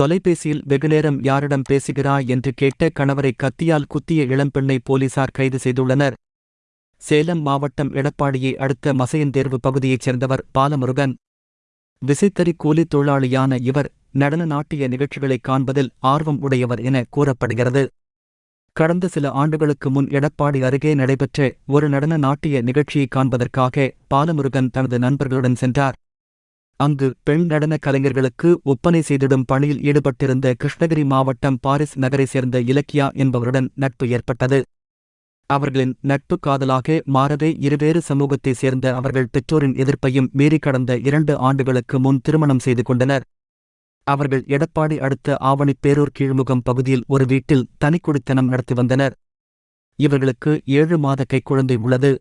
தொலைபேசியில் வெகுநேரம் யாரிடம் பேசுகிறாய் என்று கேட்ட கணவரை கத்தியால் குத்திய இளம்பெண்ணை போலீசார் கைது செய்துள்ளனர். சேலம் மாவட்டம் எடப்பாடியை அடுத்த மசையந்தேர்வு பகுதியைச் சேர்ந்தவர் பாலமுருகன். விசைத்தறி கூலித் தொழிலாளியான இவர் நடன நாட்டிய நிகழ்ச்சிகளைக் காண்பதில் ஆர்வம் உடையவர் என கூறப்படுகிறது. கடந்த சில ஆண்டுகளுக்கு முன் எடப்பாடி அருகே நடைபெற்ற ஒரு நடன நாட்டிய நிகழ்ச்சியை காண்பதற்காக பாலமுருகன் தனது நண்பர்களுடன் சென்றார். அங்கு பெண் நடன கலைஞர்களுக்கு ஒப்பனை செய்திடும் பணியில் ஈடுபட்டிருந்த கிருஷ்ணகிரி மாவட்டம் பாரிஸ் நகரைச் சேர்ந்த இலக்கியா என்பவருடன் நட்பு ஏற்பட்டது. அவர்களின் நட்பு காதலாக மாறவே இருவேறு சமூகத்தைச் சேர்ந்த அவர்கள் பெற்றோரின் எதிர்ப்பையும் மீறி கடந்த இரண்டு ஆண்டுகளுக்கு முன் திருமணம் செய்து கொண்டனர். அவர்கள் எடப்பாடி அடுத்த ஆவணிப்பேரூர் கீழ்முகம் பகுதியில் ஒரு வீட்டில் தனிக்குடித்தனம் நடத்தி வந்தனர். இவர்களுக்கு ஏழு மாத கைக்குழந்தை உள்ளது.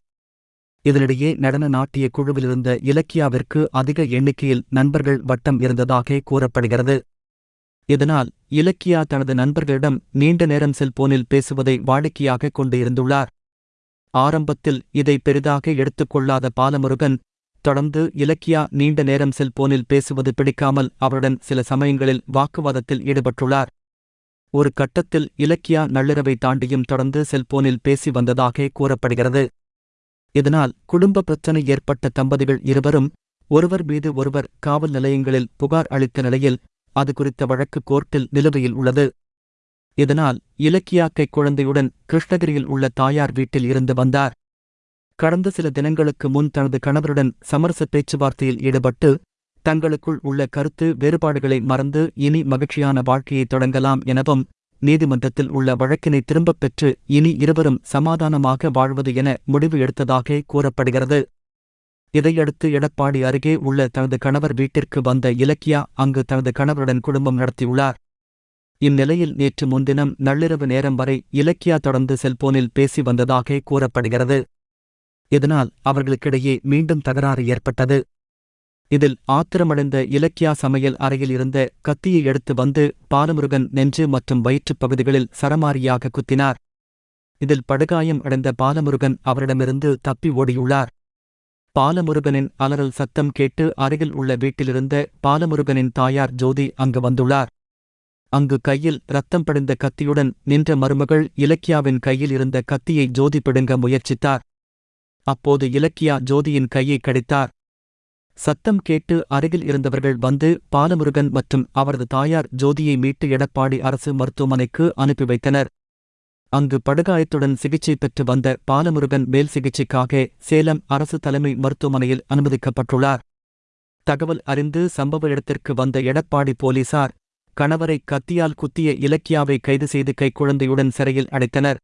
இதனிடையே நடன நாட்டிய குழுவிலிருந்த இலக்கியாவிற்கு அதிக எண்ணிக்கையில் நண்பர்கள் வட்டம் இருந்ததாக கூறப்படுகிறது. இதனால் இலக்கியா தனது நண்பர்களிடம் நீண்ட நேரம் செல்போனில் பேசுவதை வாடிக்கையாக கொண்டு இருந்துள்ளார் ஆரம்பத்தில் இதை பெரிதாக எடுத்துக்கொள்ளாத பாலமுருகன் தொடர்ந்து இலக்கியா நீண்ட நேரம் செல்போனில் பேசுவது பிடிக்காமல் அவருடன் சில சமயங்களில் வாக்குவாதத்தில் ஈடுபட்டுள்ளார். ஒரு கட்டத்தில் இலக்கியா நள்ளிரவை தாண்டியும் தொடர்ந்து செல்போனில் பேசி வந்ததாக கூறப்படுகிறது. இதனால் குடும்ப பிரச்சனை ஏற்பட்ட தம்பதிகள் இருவரும் ஒருவர் மீது ஒருவர் காவல் நிலையங்களில் புகார் அளித்த நிலையில் அது குறித்த வழக்கு கோர்ட்டில் நிலுவையில் உள்ளது. இதனால் இலக்கியா கைக்குழந்தையுடன் கிருஷ்ணகிரியில் உள்ள தாயார் வீட்டில் இருந்து வந்தார். கடந்த சில தினங்களுக்கு முன் தனது கணவருடன் சமரச பேச்சுவார்த்தையில் ஈடுபட்டு தங்களுக்குள் உள்ள கருத்து வேறுபாடுகளை மறந்து இனி மகிழ்ச்சியான வாழ்க்கையை தொடங்கலாம் எனவும் நீதிமன்றத்தில் உள்ள வழக்கினை திரும்பப் பெற்று இனி இருவரும் சமாதானமாக வாழ்வது என முடிவு எடுத்ததாக கூறப்படுகிறது. இதையடுத்து எடப்பாடி அருகே உள்ள தனது கணவர் வீட்டிற்கு வந்த இலக்கியா அங்கு தனது கணவருடன் குடும்பம் நடத்தியுள்ளார். இந்நிலையில் நேற்று முன்தினம் நள்ளிரவு நேரம் வரை இலக்கியா தொடர்ந்து செல்போனில் பேசி வந்ததாக கூறப்படுகிறது. இதனால் அவர்களுக்கிடையே மீண்டும் தகராறு ஏற்பட்டது. இதில் ஆத்திரமடைந்த இலக்கியா சமையல் அறையில் இருந்த கத்தியை எடுத்து வந்து பாலமுருகன் நெஞ்சு மற்றும் வயிற்றுப் பகுதிகளில் சரமாரியாக குத்தினார். இதில் படுகாயம் அடைந்த பாலமுருகன் அவரிடமிருந்து தப்பி ஓடியுள்ளார். பாலமுருகனின் அலறல் சத்தம் கேட்டு அருகில் உள்ள வீட்டிலிருந்த பாலமுருகனின் தாயார் ஜோதி அங்கு வந்துள்ளார். அங்கு கையில் ரத்தம் படிந்த கத்தியுடன் நின்ற மருமகள் இலக்கியாவின் கையில் இருந்த கத்தியை ஜோதி பிடுங்க முயற்சித்தார். அப்போது இலக்கியா ஜோதியின் கையை கடித்தார். சத்தம் கேட்டு அருகில் இருந்தவர்கள் வந்து பாலமுருகன் மற்றும் அவரது தாயார் ஜோதியை மீட்டு எடப்பாடி அரசு மருத்துவமனைக்கு அனுப்பி வைத்தனர். அங்கு படுகாயத்துடன் சிகிச்சை பெற்று வந்த பாலமுருகன் மேல் சிகிச்சைக்காக சேலம் அரசு தலைமை மருத்துவமனையில் அனுமதிக்கப்பட்டுள்ளார். தகவல் அறிந்து சம்பவ இடத்திற்கு வந்த எடப்பாடி போலீசார் கணவரை கத்தியால் குத்திய இலக்கியாவை கைது செய்து கைக்குழந்தையுடன் சிறையில் அடைத்தனர்.